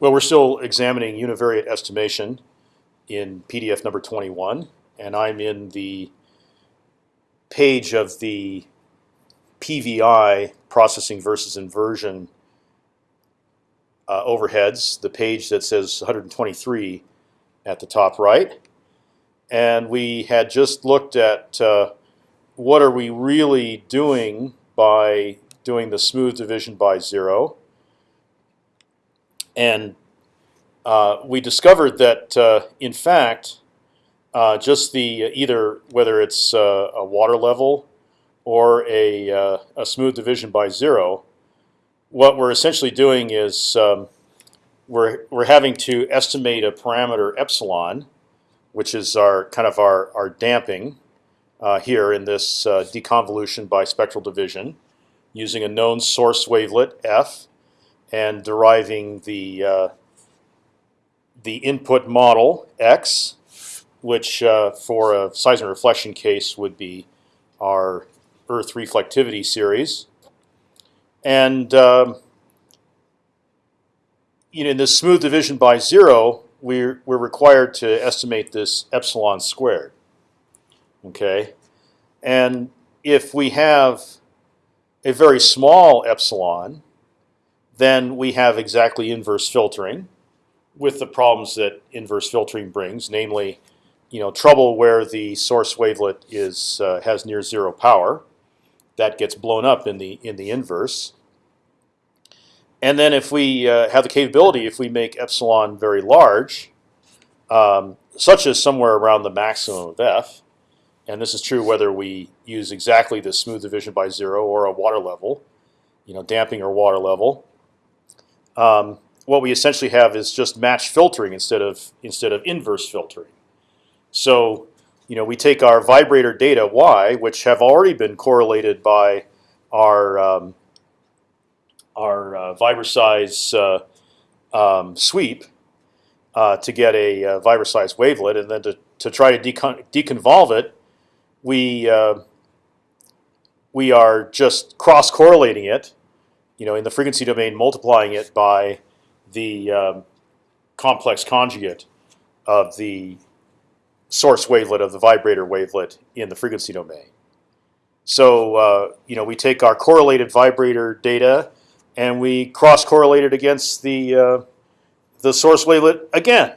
Well, we're still examining univariate estimation in PDF number 21, and I'm in the page of the PVI processing versus inversion uh, overheads, the page that says 123 at the top right. And we had just looked at uh, what are we really doing by doing the smooth division by zero. And uh, we discovered that, uh, in fact, uh, just the either whether it's uh, a water level or a, uh, a smooth division by zero, what we're essentially doing is um, we're we're having to estimate a parameter epsilon, which is our kind of our our damping uh, here in this uh, deconvolution by spectral division, using a known source wavelet f, and deriving the uh, the input model x, which uh, for a seismic reflection case would be our Earth reflectivity series, and um, you know in this smooth division by zero, we're we're required to estimate this epsilon squared. Okay, and if we have a very small epsilon, then we have exactly inverse filtering, with the problems that inverse filtering brings, namely, you know, trouble where the source wavelet is uh, has near zero power, that gets blown up in the in the inverse. And then if we uh, have the capability, if we make epsilon very large, um, such as somewhere around the maximum of f, and this is true whether we use exactly the smooth division by zero or a water level, you know, damping or water level. Um, what we essentially have is just match filtering instead of instead of inverse filtering. So you know, we take our vibrator data y, which have already been correlated by our um, our uh, uh, um, sweep uh, to get a uh, Vibroseis wavelet, and then to to try to decon deconvolve it, we uh, we are just cross correlating it, you know, in the frequency domain, multiplying it by the um, complex conjugate of the source wavelet of the vibrator wavelet in the frequency domain. So uh, you know we take our correlated vibrator data and we cross correlate it against the uh, the source wavelet again,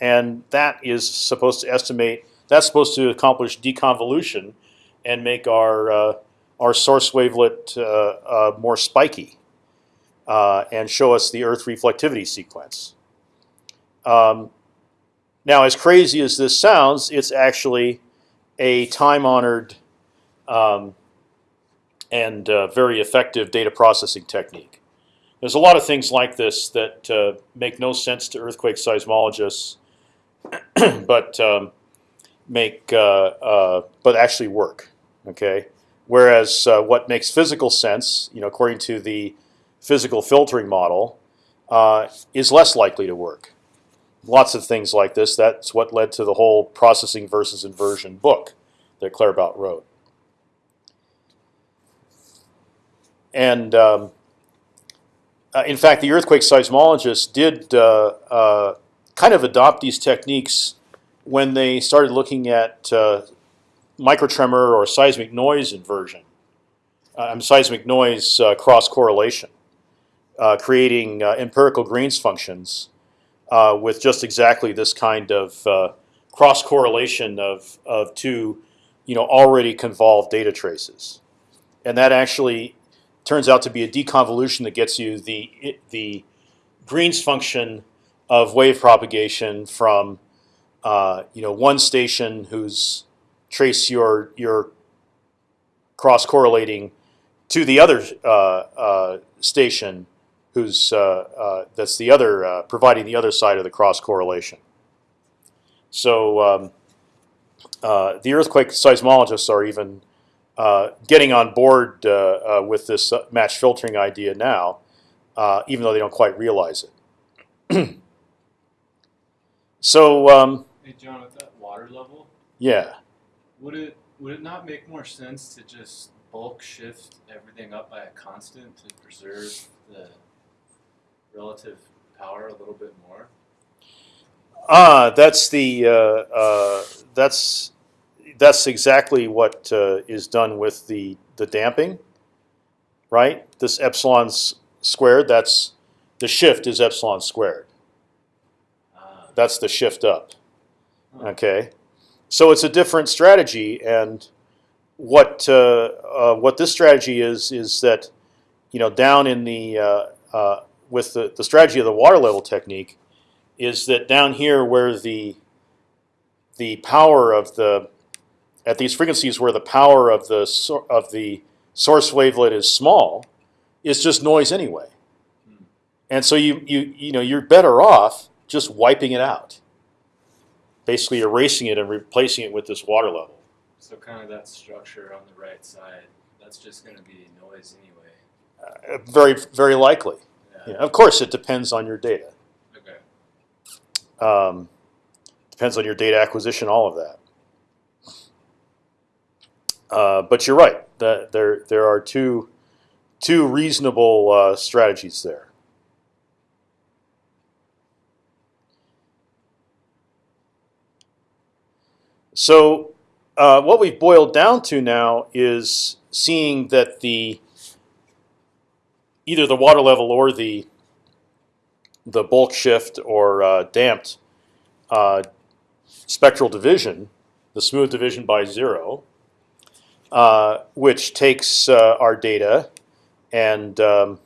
and that is supposed to estimate. That's supposed to accomplish deconvolution and make our uh, our source wavelet uh, uh, more spiky uh, and show us the Earth reflectivity sequence. Um, now, as crazy as this sounds, it's actually a time-honored um, and uh, very effective data processing technique. There's a lot of things like this that uh, make no sense to earthquake seismologists, but um, make uh, uh, but actually work. Okay, whereas uh, what makes physical sense, you know, according to the physical filtering model, uh, is less likely to work lots of things like this. That's what led to the whole processing versus inversion book that Claerbout wrote. And um, uh, in fact, the earthquake seismologists did uh, uh, kind of adopt these techniques when they started looking at uh, microtremor or seismic noise inversion, um, seismic noise uh, cross correlation, creating empirical Green's functions uh, with just exactly this kind of uh, cross correlation of of two, you know, already convolved data traces, and that actually turns out to be a deconvolution that gets you the the Green's function of wave propagation from uh, you know one station whose trace your your cross correlating to the other uh, uh, station who's uh, uh, that's the other uh, providing the other side of the cross correlation. So um, the earthquake seismologists are even getting on board with this match filtering idea now, even though they don't quite realize it. so. Um, hey John, at that water level. Yeah. Would it would it not make more sense to just bulk shift everything up by a constant to preserve the relative power a little bit more? Ah, that's the uh, uh, that's that's exactly what uh, is done with the the damping, right? This epsilon squared. That's the shift is epsilon squared. Ah, That's the shift up. Huh. Okay, so it's a different strategy, and what uh, uh, what this strategy is is that you know down in the uh, uh, with the, the strategy of the water level technique is that down here where the the power of the at these frequencies where the power of the of the source wavelet is small is just noise anyway, and so you you you know you're better off just wiping it out, basically erasing it and replacing it with this water level. So kind of that structure on the right side, that's just going to be noise anyway. Uh, very very likely. Yeah. Of course, it depends on your data. Okay. Um, depends on your data acquisition, all of that. Uh, but you're right. That there there are two two reasonable uh, strategies there. So uh, what we've boiled down to now is seeing that the either the water level or the the bulk shift or uh, damped uh, spectral division, the smooth division by zero, uh, which takes uh, our data and um,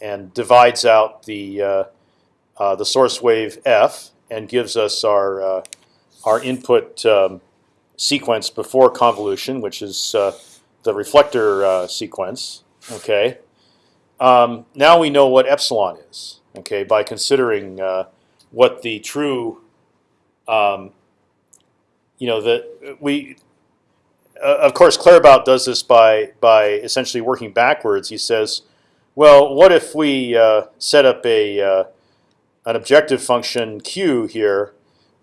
and divides out the uh, uh, the source wave f and gives us our our input um, sequence before convolution, which is the reflector sequence. Okay. Um, now we know what epsilon is. Okay, by considering uh, what the true, um, you know, that we, uh, of course, Claerbout does this by by essentially working backwards. He says, well, what if we uh, set up a uh, an objective function q here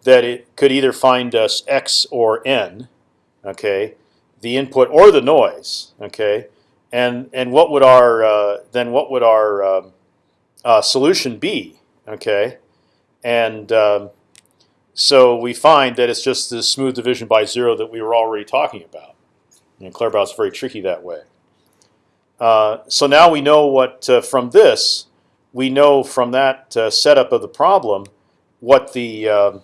that it could either find us x or n, okay, the input or the noise, okay, and and what would our uh, then what would our um, uh, solution be? Okay, and um, so we find that it's just this smooth division by zero that we were already talking about. And Claerbout's very tricky that way. Uh, so now we know what uh, from this we know from that uh, setup of the problem what the um,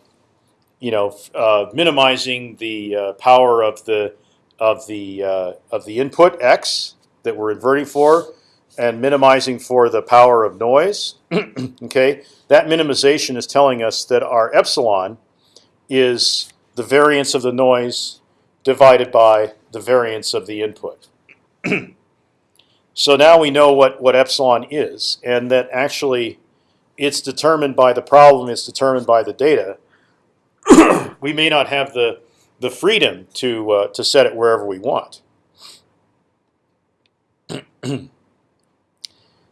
you know uh, minimizing the power of the of the of the input x that we're inverting for and minimizing for the power of noise. okay, that minimization is telling us that our epsilon is the variance of the noise divided by the variance of the input. so now we know what what epsilon is, and that actually it's determined by the problem. It's determined by the data. we may not have the the freedom to uh, to set it wherever we want.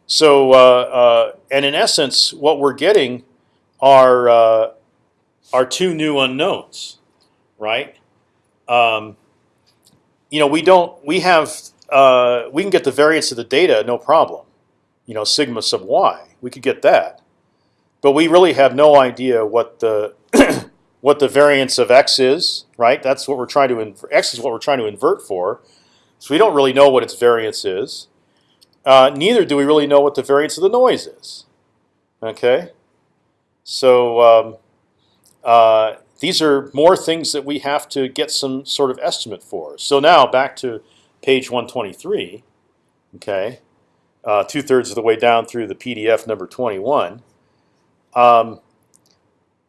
So, uh, uh, and in essence, what we're getting are uh, are two new unknowns, right? Um, you know, we don't. We have. Uh, we can get the variance of the data, no problem. You know, sigma sub y. We could get that, but we really have no idea what the what the variance of x is, right? That's what we're trying to. X is what we're trying to invert for. So we don't really know what its variance is. Uh, neither do we really know what the variance of the noise is. Okay, so um, uh, these are more things that we have to get some sort of estimate for. So now back to page 123. Okay, uh, two thirds of the way down through the PDF number 21. Um,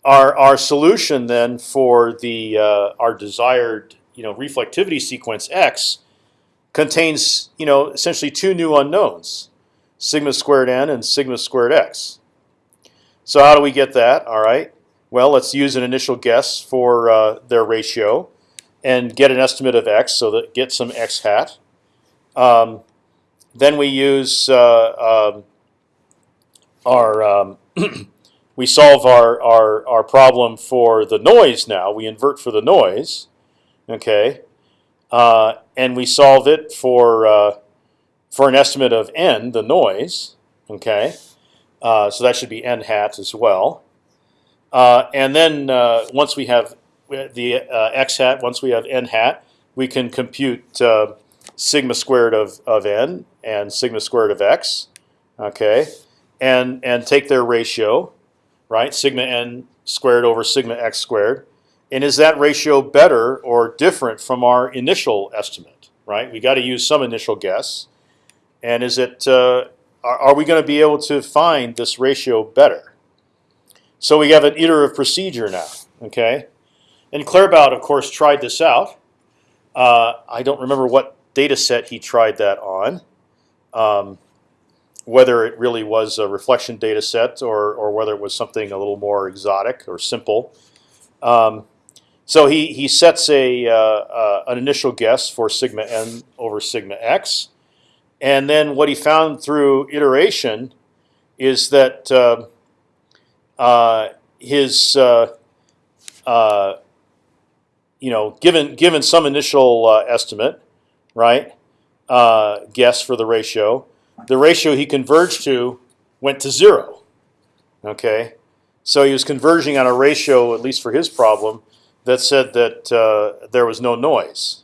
our our solution then for the uh, our desired you know reflectivity sequence x contains you know essentially two new unknowns, sigma squared n and sigma squared x. So how do we get that? All right. Well, let's use an initial guess for uh, their ratio, and get an estimate of x, so that get some x hat. Um, then we use uh, um, our um, we solve our, our our problem for the noise. Now we invert for the noise. Okay. Uh, and we solve it for uh, for an estimate of n, the noise. Okay, Uh, so that should be n hat as well. Uh, and then uh, once we have the uh, x hat, once we have n hat, we can compute sigma squared of, of n and sigma squared of x, okay, and and take their ratio, right? Sigma n squared over sigma x squared, and is that ratio better or different from our initial estimate, right? We got to use some initial guess, and is it uh, are, we going to be able to find this ratio better? So we have an iterative procedure now, okay? And Claerbout, of course, tried this out. Uh, I don't remember what data set he tried that on, um, whether it really was a reflection data set or, or whether it was something a little more exotic or simple. Um, so he, he sets a, uh, uh, an initial guess for sigma n over sigma x. And then what he found through iteration is that uh, uh, his uh, you know given given some initial estimate, right? Uh, guess for the ratio, the ratio he converged to went to zero. Okay, so he was converging on a ratio, at least for his problem, that said that uh, there was no noise,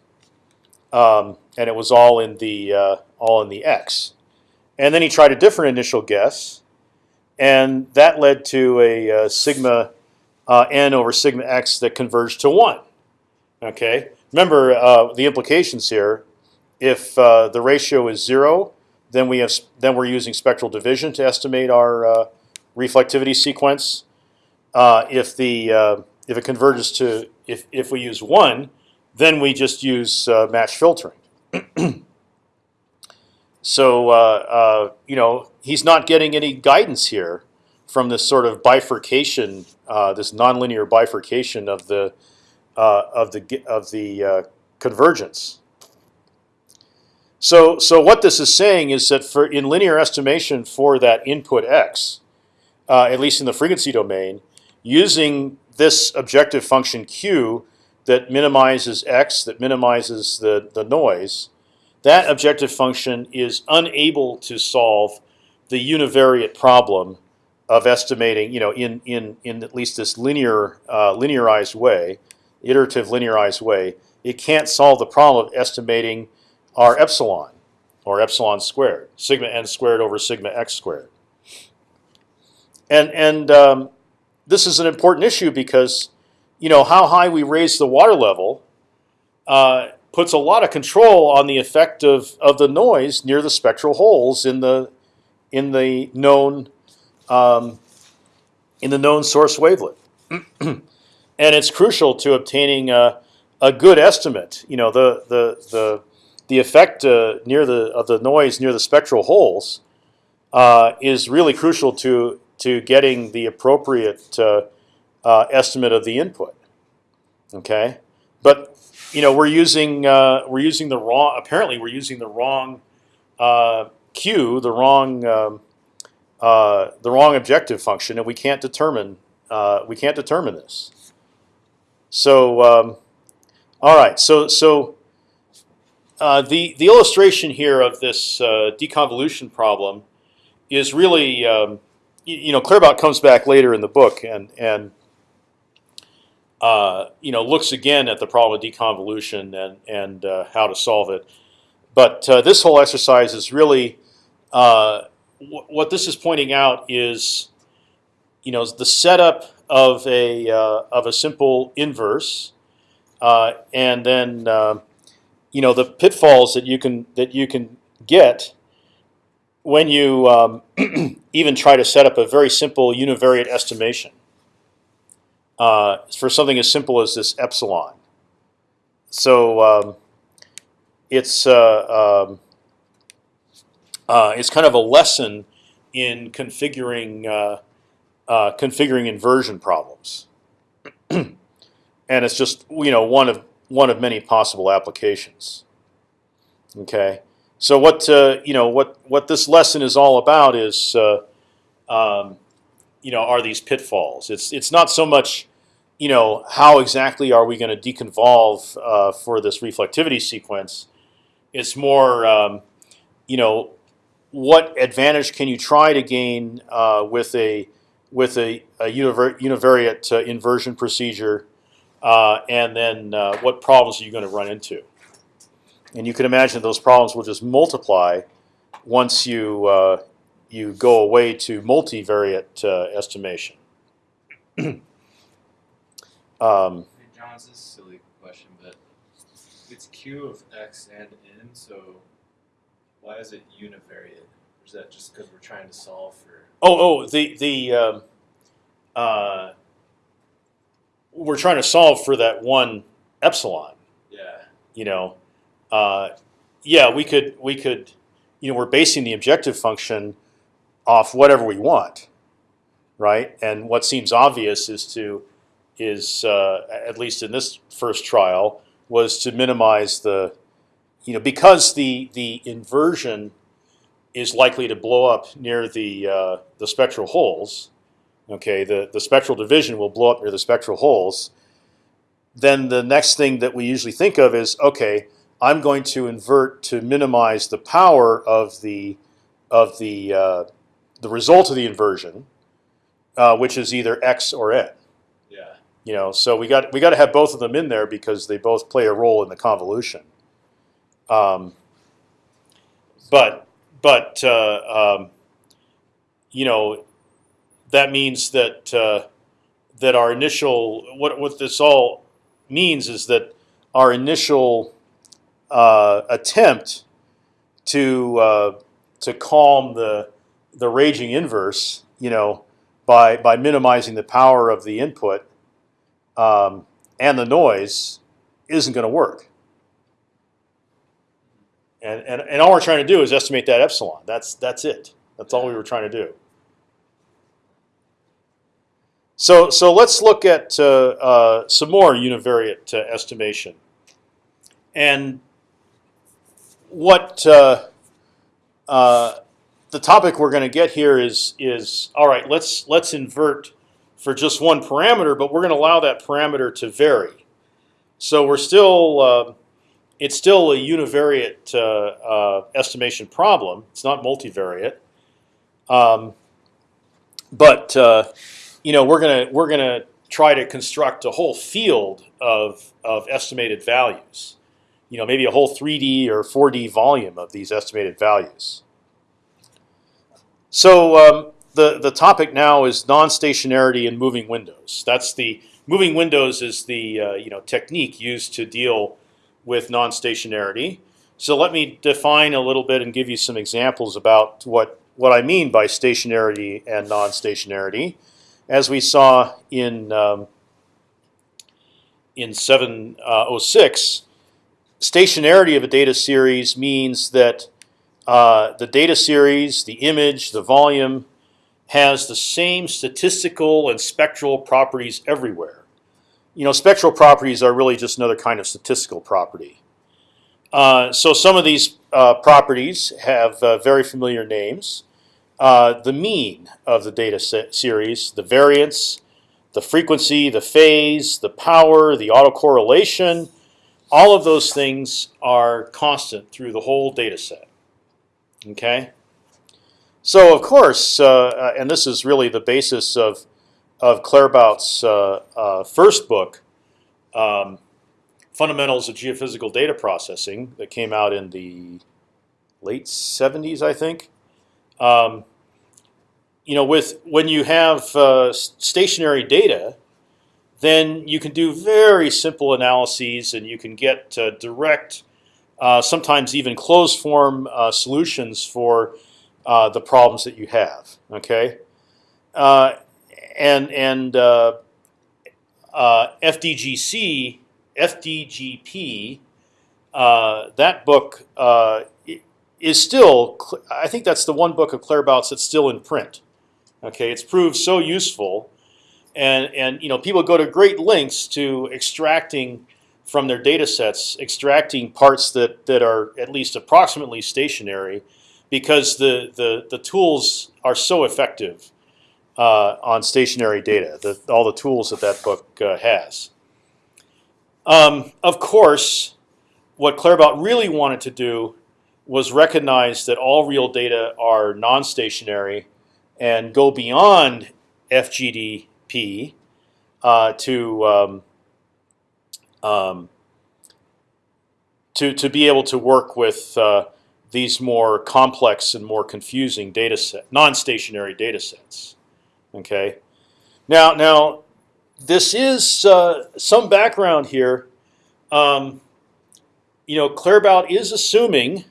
um, and it was all in the uh, all in the x. And then he tried a different initial guess, and that led to a uh, sigma uh, n over sigma x that converged to one. Okay, remember uh, the implications here. If uh, the ratio is zero, then we have then we're using spectral division to estimate our uh, reflectivity sequence. Uh, if the if it converges to if if we use one, then we just use match filtering. So uh, uh, you know he's not getting any guidance here from this sort of bifurcation, uh, this nonlinear bifurcation of the of the of the convergence. So so what this is saying is that for in linear estimation for that input x, at least in the frequency domain, using this objective function q that minimizes x, that minimizes the the noise that objective function is unable to solve the univariate problem of estimating, you know, in in in at least this linear uh, linearized way, iterative linearized way. It can't solve the problem of estimating our epsilon or epsilon squared, sigma n squared over sigma x squared. And and um, this is an important issue because, you know, how high we raise the water level uh, puts a lot of control on the effect of, of the noise near the spectral holes in the in the known um, in the known source wavelet, and it's crucial to obtaining a, a good estimate. You know the the the the effect uh, near the of the noise near the spectral holes uh, is really crucial to to getting the appropriate uh, uh estimate of the input. Okay, but you know we're using uh, we're using the wrong. Apparently, we're using the wrong q, the wrong um, the wrong objective function, and we can't determine we can't determine this. So, um, all right. So so uh, the the illustration here of this uh, deconvolution problem is really um, you, know Claerbout comes back later in the book and and uh, you know, looks again at the problem of deconvolution and and uh, how to solve it. But uh, this whole exercise is really uh, what this is pointing out is, you know, the setup of a uh, of a simple inverse, and then you know the pitfalls that you can that you can get when you um, even try to set up a very simple univariate estimation uh, for something as simple as this epsilon. So um, it's uh, um, uh, it's kind of a lesson in configuring uh, uh, configuring inversion problems, and it's just you know one of one of many possible applications. Okay, so what uh, you know what what this lesson is all about is um, you know are these pitfalls. It's it's not so much you know how exactly are we going to deconvolve uh, for this reflectivity sequence. It's more um, you know what advantage can you try to gain uh, with a with a, a univar univariate uh, inversion procedure, uh, and then uh, what problems are you going to run into? And you can imagine those problems will just multiply once you uh, you go away to multivariate uh, estimation. um, Hey, John, this is a silly question, but it's q of x and n, so why is it univariate? Or is that just because we're trying to solve for? oh, oh, the the um, uh, we're trying to solve for that one epsilon. Yeah. you know, uh, yeah, we could we could, you know, we're basing the objective function off whatever we want, right? And what seems obvious is to is uh, at least in this first trial was to minimize the, you know, because the the inversion is likely to blow up near the uh, the spectral holes. Okay, the the spectral division will blow up near the spectral holes then the next thing that we usually think of is okay. I'm going to invert to minimize the power of the of the uh, the result of the inversion, uh, which is either x or n. Yeah. You know, so we got we got to have both of them in there because they both play a role in the convolution. Um, but but uh, um, you know that means that uh, that our initial what what this all means is that our initial uh, attempt to uh, to calm the the raging inverse, you know, by by minimizing the power of the input um, and the noise, isn't going to work. And, and and all we're trying to do is estimate that epsilon. That's that's it. That's all we were trying to do. So so let's look at uh, uh, some more univariate uh, estimation. And what uh, uh, the topic we're going to get here is is all right. Let's let's invert for just one parameter, but we're going to allow that parameter to vary. So we're still uh, it's still a univariate uh, uh, estimation problem. It's not multivariate, um, but uh, you know we're gonna we're gonna try to construct a whole field of of estimated values. You know, maybe a whole 3D or 4D volume of these estimated values. So um, the the topic now is non-stationarity in moving windows. That's the moving windows is the uh, you know technique used to deal with non-stationarity. So let me define a little bit and give you some examples about what what I mean by stationarity and non-stationarity, as we saw in um, in 706. Stationarity of a data series means that uh, the data series, the image, the volume, has the same statistical and spectral properties everywhere. You know, spectral properties are really just another kind of statistical property. Uh, so some of these uh, properties have uh, very familiar names. Uh, the mean of the data series, the variance, the frequency, the phase, the power, the autocorrelation, all of those things are constant through the whole data set. Okay. So of course, uh, and this is really the basis of of Claerbout's uh, uh, first book, um, Fundamentals of Geophysical Data Processing, that came out in the late '70s, I think. Um, you know, with when you have uh, stationary data, then you can do very simple analyses, and you can get uh, direct, uh, sometimes even closed form uh, solutions for uh, the problems that you have. Okay, uh, and and uh, FDGC, FDGP, that book is still. I think that's the one book of Claerbout's that's still in print. Okay, it's proved so useful, and and you know people go to great lengths to extracting from their data sets, extracting parts that that are at least approximately stationary because the, the, the tools are so effective uh, on stationary data, the, all the tools that that book uh, has. Um, of course, what Claerbout really wanted to do was recognize that all real data are non-stationary and go beyond FGDP uh, to um, um, to to be able to work with uh, these more complex and more confusing data set, non-stationary data sets. Okay. Now, now, this is uh, some background here. Um, you know, Claerbout is assuming,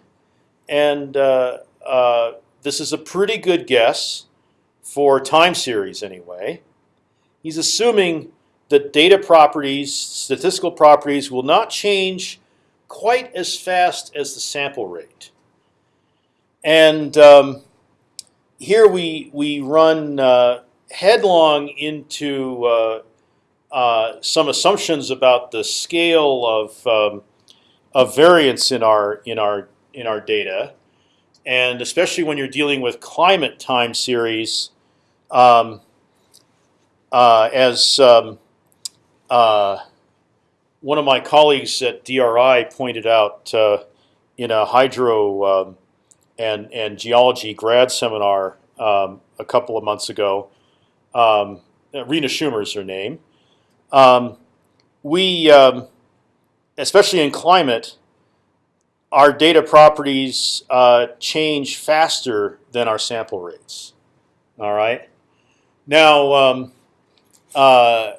and uh, uh, this is a pretty good guess for time series anyway. He's assuming that data properties, statistical properties, will not change quite as fast as the sample rate. And um, here we we run uh, headlong into uh, uh, some assumptions about the scale of um, of variance in our in our in our data, and especially when you're dealing with climate time series, um, uh, as um, uh, one of my colleagues at DRI pointed out uh, in a hydro um, and and geology grad seminar um, a couple of months ago. Um, Rina Schumer is her name. Um, we, um, especially in climate, our data properties uh, change faster than our sample rates. All right. Now, um, uh,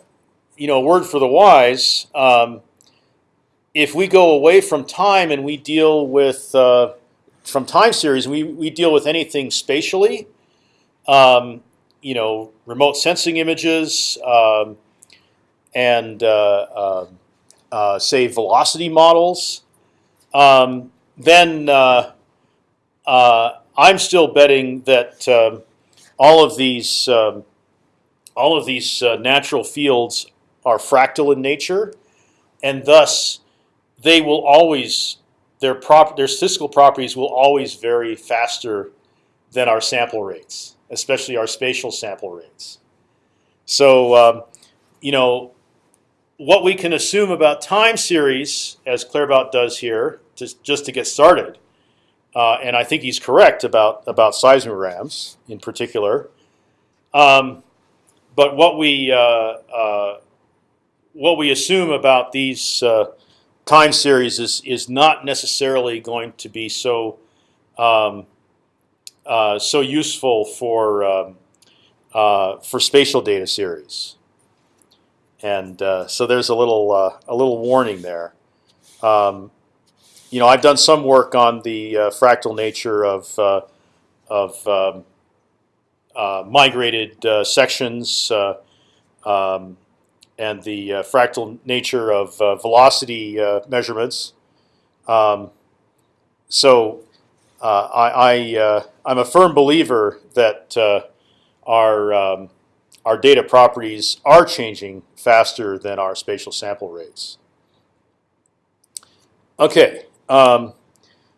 you know, word for the wise. Um, if we go away from time and we deal with uh, from time series, we we deal with anything spatially. Um, you know, remote sensing images um, and uh, uh, uh say velocity models. Um, then I'm still betting that um, all of these um, all of these natural fields are fractal in nature, and thus they will always their prop their statistical properties will always vary faster than our sample rates, especially our spatial sample rates. So um, you know what we can assume about time series, as Claerbout does here, just just to get started, uh, and I think he's correct about about seismograms in particular. Um, but what we uh, uh, what we assume about these uh, time series is is not necessarily going to be so um, so useful for um, for spatial data series, and so there's a little a little warning there. Um, you know, I've done some work on the uh, fractal nature of uh, of um, migrated sections. Um, and the uh, fractal nature of uh, velocity uh, measurements. Um, so uh, I, I am a firm believer that our um, our data properties are changing faster than our spatial sample rates. Okay, um,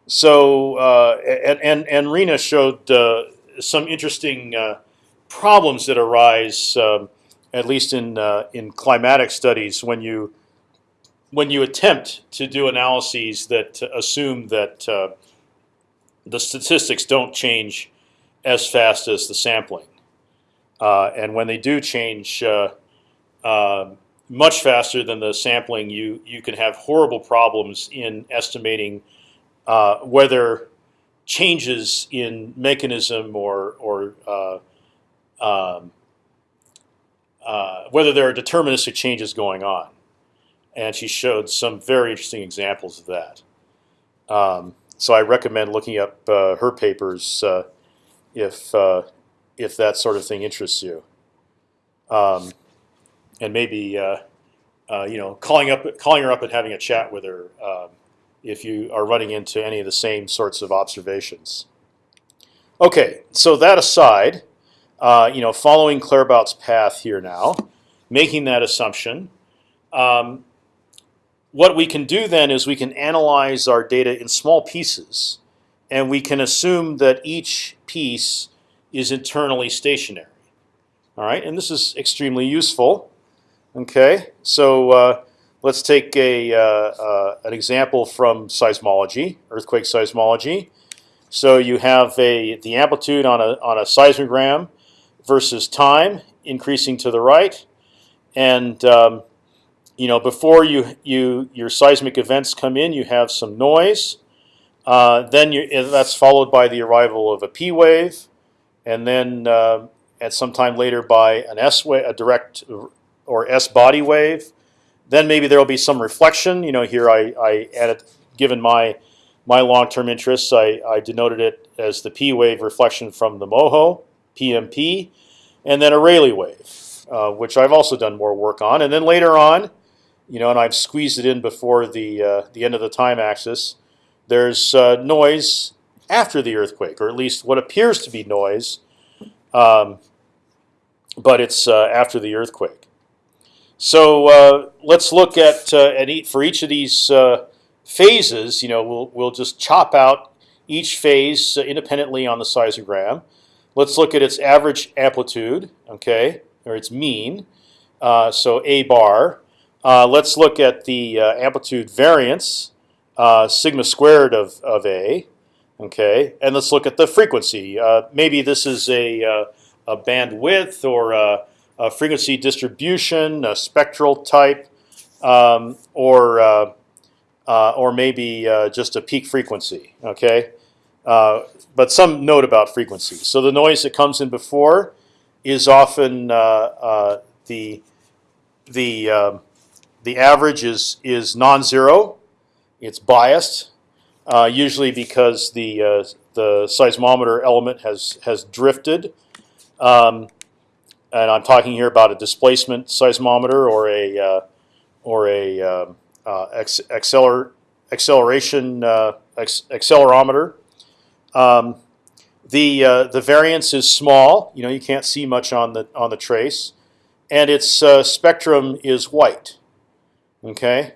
so uh, and, and and Rina showed uh, some interesting uh, problems that arise um, at least in uh, in climatic studies, when you when you attempt to do analyses that assume that uh, the statistics don't change as fast as the sampling, uh, and when they do change uh, uh, much faster than the sampling, you you can have horrible problems in estimating uh, whether changes in mechanism or or um, uh, whether there are deterministic changes going on. And she showed some very interesting examples of that. Um, so I recommend looking up uh, her papers uh, if uh, if that sort of thing interests you. Um, and maybe uh, you know calling up calling her up and having a chat with her um, if you are running into any of the same sorts of observations. Okay, so that aside, uh, you know, following Claerbout's path here now, making that assumption. Um, what we can do then is we can analyze our data in small pieces, and we can assume that each piece is internally stationary. All right, and this is extremely useful. Okay, so uh, let's take a uh, uh, an example from seismology, earthquake seismology. So you have a the amplitude on a on a seismogram versus time increasing to the right, and um, you know before you you your seismic events come in, you have some noise. Uh, then you, that's followed by the arrival of a P wave, and then uh, at some time later by an S wave, a direct or S body wave. Then maybe there will be some reflection. You know, here I, I added, given my my long-term interests, I, I denoted it as the P wave reflection from the MOHO, PMP, and then a Rayleigh wave, uh, which I've also done more work on. And then later on, you know, and I've squeezed it in before the uh, the end of the time axis. There's uh, noise after the earthquake, or at least what appears to be noise, um, but it's uh, after the earthquake. So uh, let's look at uh, at for each of these uh, phases. You know, we'll we'll just chop out each phase independently on the seismogram. Let's look at its average amplitude, okay, or its mean. Uh, so a bar. Uh, let's look at the amplitude variance, sigma squared of of a. Okay, and let's look at the frequency. maybe this is a a bandwidth or a frequency distribution, a spectral type, um, or uh, uh, or maybe uh, just a peak frequency. Okay, uh, but some note about frequency. So the noise that comes in before is often uh, uh, the the um, the average is is non-zero. It's biased, usually because the the seismometer element has has drifted. Um, and I'm talking here about a displacement seismometer or a uh, or a uh, acceler acceleration uh, accelerometer. Um, the uh, the variance is small. You know you can't see much on the on the trace, and its uh, spectrum is white. Okay,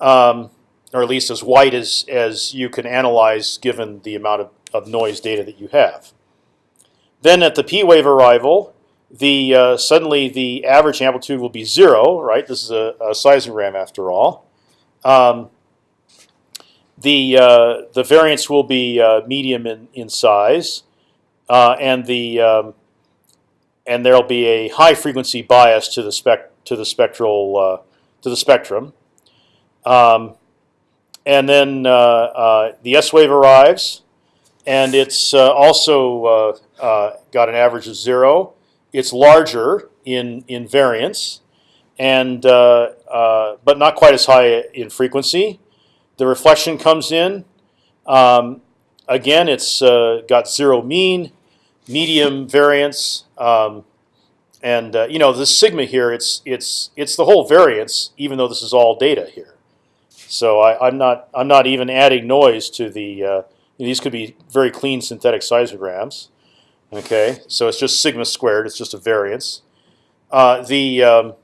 um, or at least as white as as you can analyze given the amount of, of noise data that you have. Then at the P wave arrival, the uh, suddenly the average amplitude will be zero. Right, this is a, a seismogram after all. Um, the uh, the variance will be uh, medium in in size, uh, and the um, and there'll be a high frequency bias to the spec to the spectral uh, to the spectrum. Um, and then uh, the S wave arrives, and it's also got an average of zero. It's larger in in variance, and but not quite as high in frequency. The reflection comes in. Um, again, it's got zero mean, medium variance, um, and you know the sigma here. It's it's it's the whole variance, even though this is all data here. So I, am not I'm not even adding noise to the uh, these could be very clean synthetic seismograms. Okay, so it's just sigma squared. It's just a variance. Uh, the um,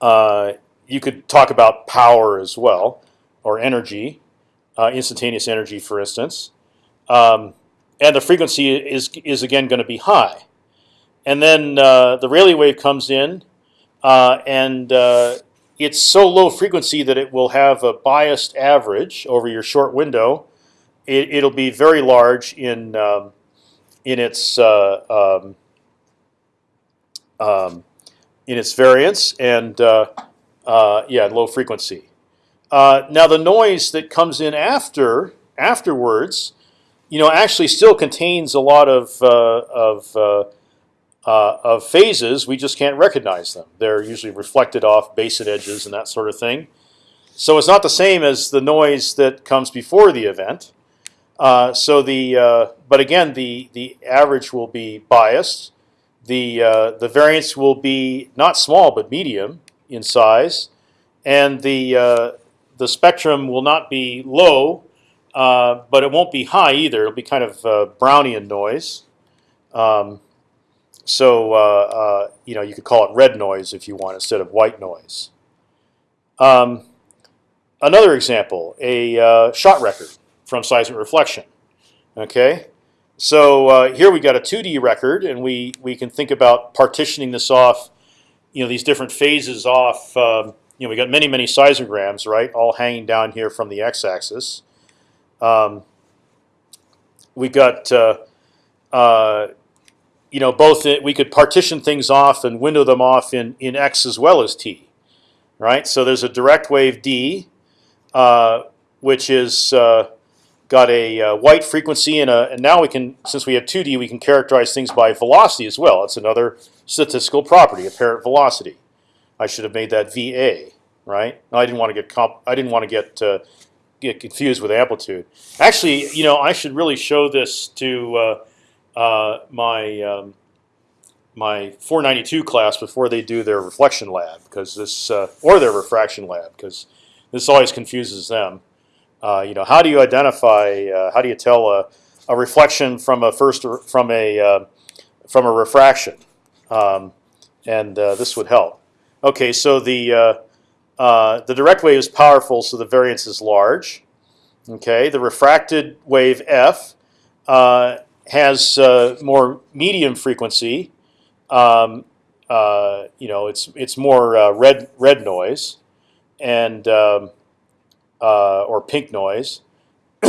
uh, you could talk about power as well, or energy, uh, instantaneous energy, for instance. Um, and the frequency is is again going to be high. And then uh, the Rayleigh wave comes in, uh, and uh, it's so low frequency that it will have a biased average over your short window it, will be very large in um, in its uh, um, um, in its variance and uh, uh, yeah, low frequency. Uh, now the noise that comes in after afterwards, you know, actually still contains a lot of uh, of of phases. We just can't recognize them. They're usually reflected off basin edges and that sort of thing. So it's not the same as the noise that comes before the event. Uh, so the uh, but again the the average will be biased. The uh, the variance will be not small but medium in size, and the uh, the spectrum will not be low, uh, but it won't be high either. It'll be kind of Brownian noise. Um, so you know you could call it red noise if you want instead of white noise. Um, another example, a shot record from seismic reflection. Okay, so uh, here we got a 2D record, and we we can think about partitioning this off, you know, these different phases off um, you know, we got many many seismograms, right, all hanging down here from the x-axis. Um, we got uh, uh, you know both it, we could partition things off and window them off in in x as well as t, right? So there's a direct wave d, uh, which is uh, got a uh, white frequency and a and now we can since we have 2D we can characterize things by velocity as well. It's another statistical property, apparent velocity. I should have made that VA, right? No, I didn't want to get comp I didn't want to get uh, get confused with amplitude. Actually, you know, I should really show this to uh, uh, my um, my 492 class before they do their reflection lab because this uh, or their refraction lab because this always confuses them. Uh, you know, how do you identify? Uh, how do you tell a, a reflection from a first from a uh, from a refraction? Um, and uh, this would help. Okay, so the uh, the direct wave is powerful, so the variance is large. Okay, the refracted wave f has more medium frequency. Um, you know, it's it's more red red noise, and um, uh, or pink noise.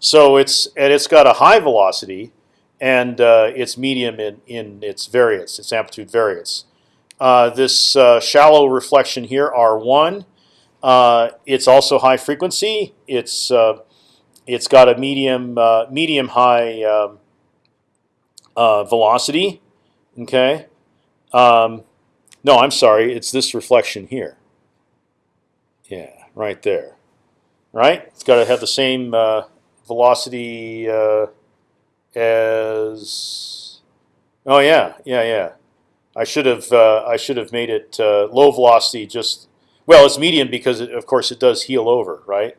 so it's and it's got a high velocity, and uh, it's medium in in its variance, its amplitude variance. Uh, this uh, shallow reflection here, R1, uh, it's also high frequency. It's uh, it's got a medium medium high um, velocity. Okay. Um, no, I'm sorry. It's this reflection here. Yeah, right there right? It's got to have the same uh, velocity uh, as. Oh yeah, yeah, yeah. I should have uh, I should have made it uh, low velocity. Just well, it's medium because it, of course it does heel over, right?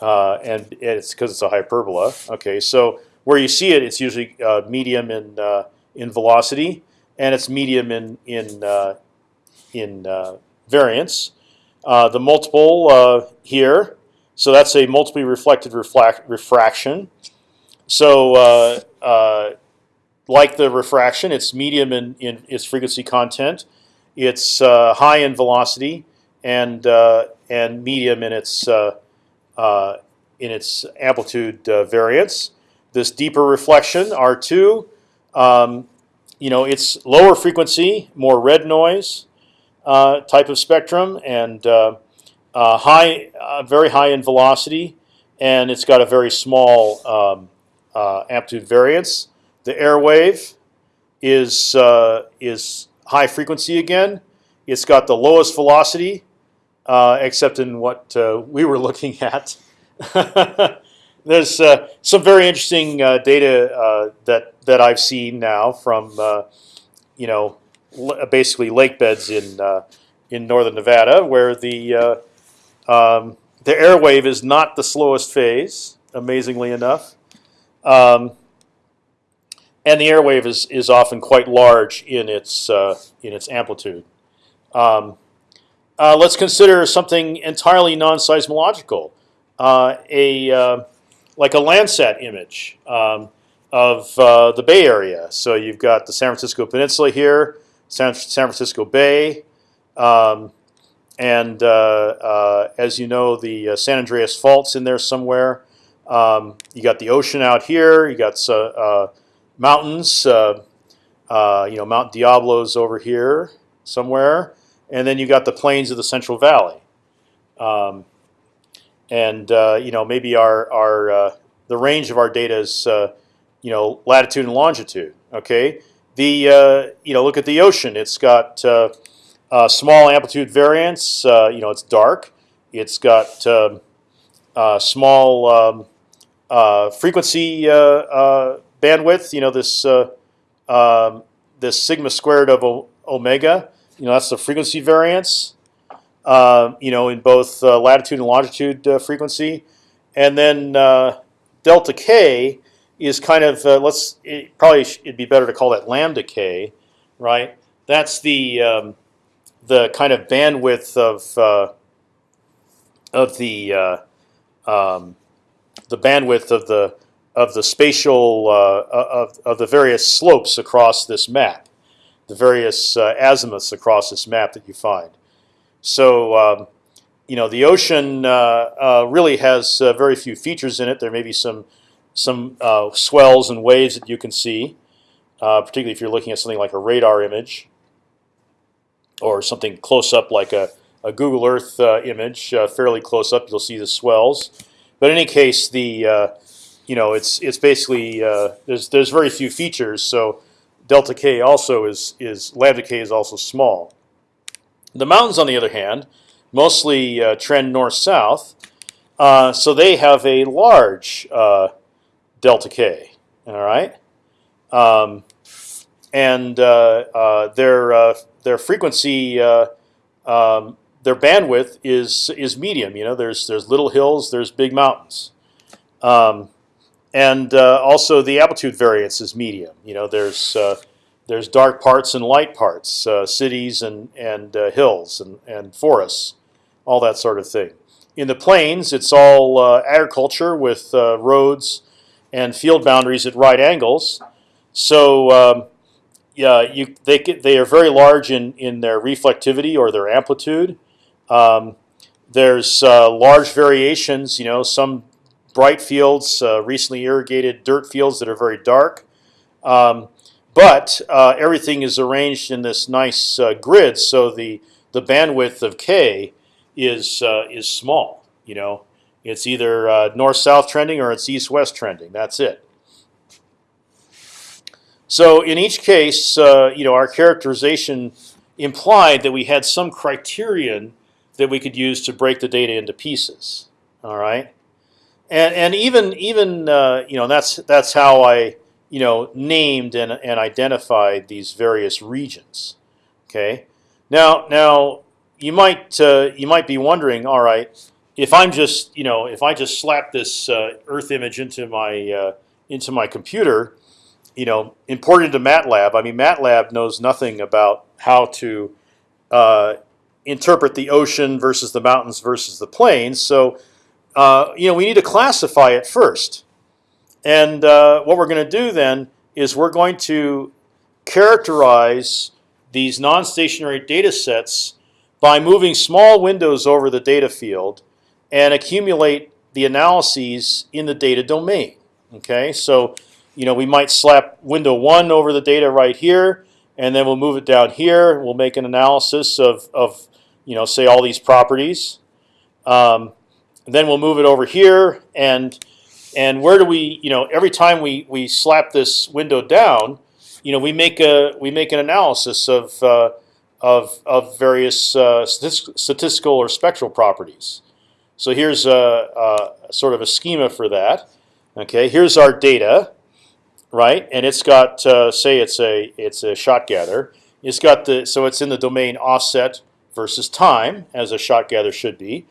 Uh, and it's because it's a hyperbola. Okay, so where you see it, it's usually uh, medium in in velocity, and it's medium in in in variance. the multiple here so that's a multiply reflected reflect refraction. So uh, uh, like the refraction, it's medium in, in its frequency content. It's uh, high in velocity and uh, and medium in its uh, uh, in its amplitude variance. This deeper reflection R2, um, you know, it's lower frequency, more red noise type of spectrum, and uh, high, uh, very high in velocity, and it's got a very small um, uh, amplitude variance. The air wave is uh, is high frequency again. It's got the lowest velocity, uh, except in what uh, we were looking at. There's some very interesting data that that I've seen now from you know basically lake beds in in northern Nevada, where the um, the airwave is not the slowest phase, amazingly enough. Um, and the airwave is, is often quite large in its, uh, in its amplitude. Um, uh, let's consider something entirely non-seismological, uh, a, uh, like a Landsat image um, of uh, the Bay Area. So you've got the San Francisco Peninsula here, San, San Francisco Bay. Um, and uh, uh, as you know, the uh, San Andreas Fault's in there somewhere. Um, you got the ocean out here. You got mountains. you know, Mount Diablo's over here somewhere, and then you got the plains of the Central Valley. Um, and you know, maybe our our the range of our data is you know latitude and longitude. Okay, the you know look at the ocean. It's got uh, small amplitude variance. Uh, you know, it's dark. It's got um, uh, small um, uh, frequency uh, bandwidth. You know, this um, this sigma squared of omega. You know, that's the frequency variance. you know, in both latitude and longitude frequency, and then delta k is kind of let's it, probably it'd be better to call that lambda k, right? That's the um, the kind of bandwidth of uh, of the uh, um, the bandwidth of the of the spatial uh, of of the various slopes across this map, the various uh, azimuths across this map that you find. So um, you know the ocean uh, really has very few features in it. There may be some some swells and waves that you can see, particularly if you're looking at something like a radar image or something close up like a, a Google Earth uh, image, fairly close up. You'll see the swells. But in any case, the you know it's it's basically there's there's very few features. So delta k also is is lambda k is also small. The mountains, on the other hand, mostly uh, trend north south, uh, so they have a large uh, delta k. All right, um, and uh, uh, their uh, their frequency. Um, their bandwidth is is medium. You know, there's there's little hills, there's big mountains. Um, and uh, also the amplitude variance is medium. You know, there's uh, there's dark parts and light parts, uh, cities and and uh, hills and and forests, all that sort of thing. In the plains, it's all uh, agriculture with uh, roads and field boundaries at right angles. So um, yeah, you they they are very large in in their reflectivity or their amplitude. Um, there's large variations. You know, some bright fields, uh, recently irrigated dirt fields that are very dark. Um, but uh, everything is arranged in this nice uh, grid, so the the bandwidth of k is uh, is small. You know, it's either uh, north-south trending or it's east-west trending. That's it. So in each case, uh, you know, our characterization implied that we had some criterion that we could use to break the data into pieces. All right and and even even uh, you know that's that's how I you know named and and identified these various regions. Okay, now now you might uh, you might be wondering, all right, if I'm just you know if I just slap this uh, Earth image into my uh, into my computer, you know, imported to MATLAB. I mean, MATLAB knows nothing about how to uh, interpret the ocean versus the mountains versus the plains. So uh, you know, we need to classify it first. And uh, what we're going to do then is we're going to characterize these non-stationary data sets by moving small windows over the data field and accumulate the analyses in the data domain. Okay, so you know we might slap window one over the data right here, and then we'll move it down here. We'll make an analysis of, of you know say all these properties. Um, then we'll move it over here, and and where do we, you know, every time we we slap this window down, you know, we make a we make an analysis of uh, of of various uh, statistical or spectral properties. So here's a, a sort of a schema for that. Okay, here's our data, right? And it's got uh, say it's a it's a shot gather. It's got the so it's in the domain offset versus time as a shot gather should be.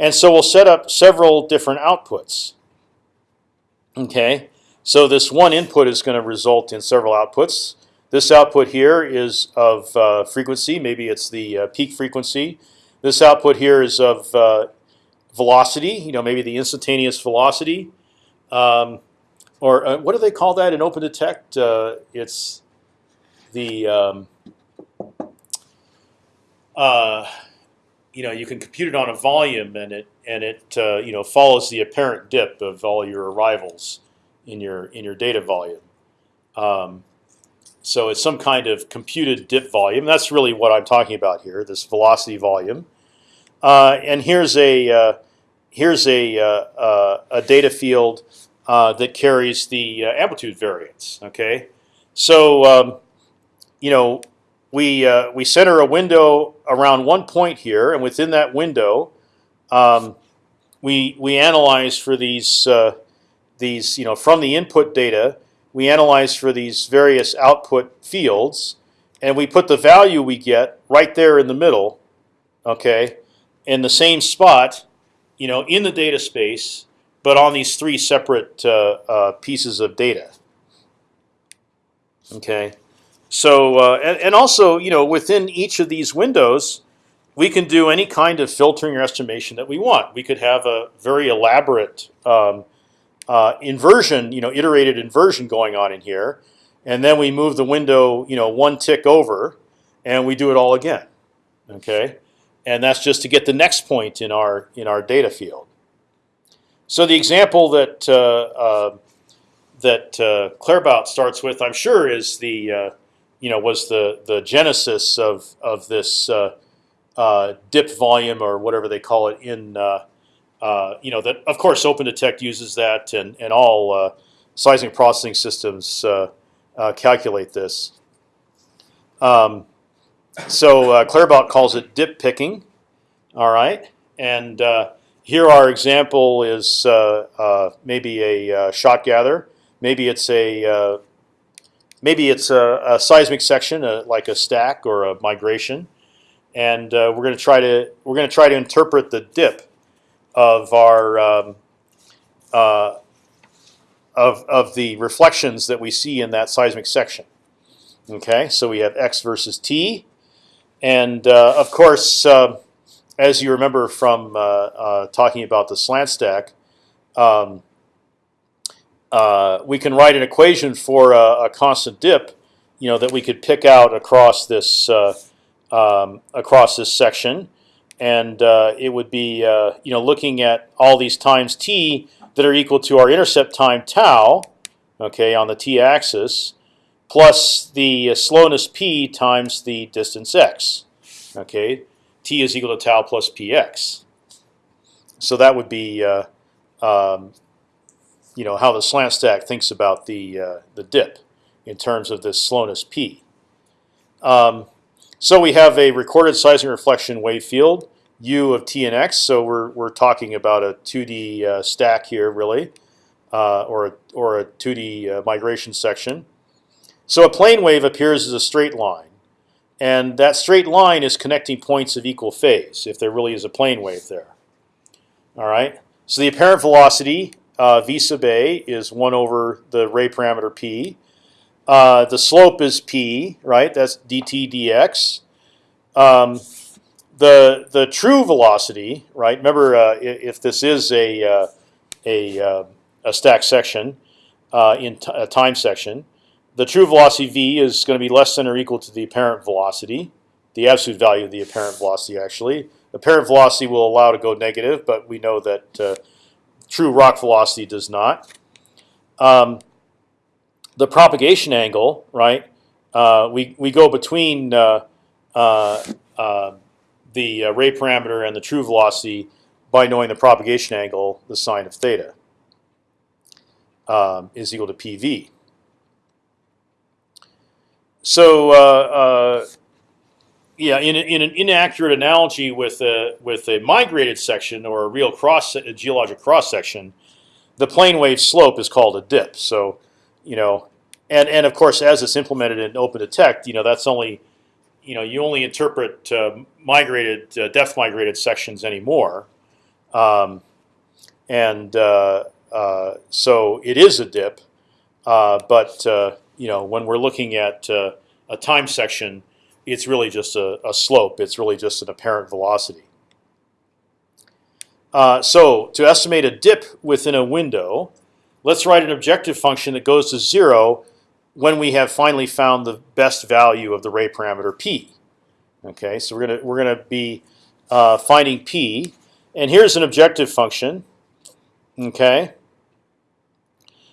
And so we'll set up several different outputs. Okay, so this one input is going to result in several outputs. This output here is of uh, frequency. Maybe it's the uh, peak frequency. This output here is of uh, velocity. You know, maybe the instantaneous velocity, um, or uh, what do they call that in OpendTect? Uh, it's the um, uh, you know you can compute it on a volume, and it and it uh, you know follows the apparent dip of all your arrivals in your in your data volume. Um, so it's some kind of computed dip volume. That's really what I'm talking about here. This velocity volume. Uh, and here's a uh, here's a uh, a data field uh, that carries the amplitude variance. Okay, so um, you know we uh, we center a window around one point here, and within that window, um, we we analyze for these uh, these you know from the input data, we analyze for these various output fields, and we put the value we get right there in the middle, okay, in the same spot, you know, in the data space, but on these three separate uh, uh pieces of data. Okay. So uh, and, and also, you know, within each of these windows, we can do any kind of filtering or estimation that we want. We could have a very elaborate um, uh, inversion, you know, iterated inversion going on in here, and then we move the window, you know, one tick over, and we do it all again. Okay, and that's just to get the next point in our in our data field. So the example that uh, uh, that uh, Claerbout starts with, I'm sure, is the uh, you know was the the genesis of of this uh, dip volume or whatever they call it in you know that of course OpendTect uses that and and all seismic processing systems calculate this. Um, so uh, Claerbout calls it dip picking. All right, and uh, here our example is uh, uh, maybe a uh, shot gather. Maybe it's a maybe it's a, a seismic section, uh like a stack or a migration, and we're going to try to we're going to try to interpret the dip of our um, uh, of of the reflections that we see in that seismic section. Okay, so we have x versus t, and uh, of course, uh, as you remember from uh, uh, talking about the slant stack, um, uh, we can write an equation for a, a, constant dip, you know, that we could pick out across this um, across this section, and it would be you know looking at all these times t that are equal to our intercept time tau, okay, on the t-axis, plus the slowness p times the distance x, okay. T is equal to tau plus px. So that would be uh, um, you know how the slant stack thinks about the uh, the dip in terms of this slowness p. Um, so we have a recorded seismic reflection wave field u of t and x. So we're we're talking about a 2D uh, stack here, really, uh, or a, or a 2D uh, migration section. So a plane wave appears as a straight line, and that straight line is connecting points of equal phase. If there really is a plane wave there. All right. So the apparent velocity uh, v sub a is one over the ray parameter p. Uh, the slope is p, right? That's dt dx. Um, the the true velocity, right? Remember, uh, if this is a uh, a uh, a stack section uh, in a time section, the true velocity v is going to be less than or equal to the apparent velocity, the absolute value of the apparent velocity. Actually, apparent velocity will allow to go negative, but we know that uh, true rock velocity does not. Um, the propagation angle, right? Uh, we we go between uh, uh, uh the uh, ray parameter and the true velocity by knowing the propagation angle, the sine of theta um, is equal to pv. So uh, yeah, in, in an inaccurate analogy with a with a migrated section or a real cross a geologic cross section, the plane wave slope is called a dip. So, you know, and and of course, as it's implemented in OpendTect, you know, that's only, you know, you only interpret uh, migrated uh, depth migrated sections anymore, um, and uh, uh so it is a dip. Uh, but uh, you know, when we're looking at a time section it's really just a, a slope. It's really just an apparent velocity. Uh, so to estimate a dip within a window, let's write an objective function that goes to zero when we have finally found the best value of the ray parameter p. Okay, so we're gonna we're gonna be uh, finding p, and here's an objective function. Okay.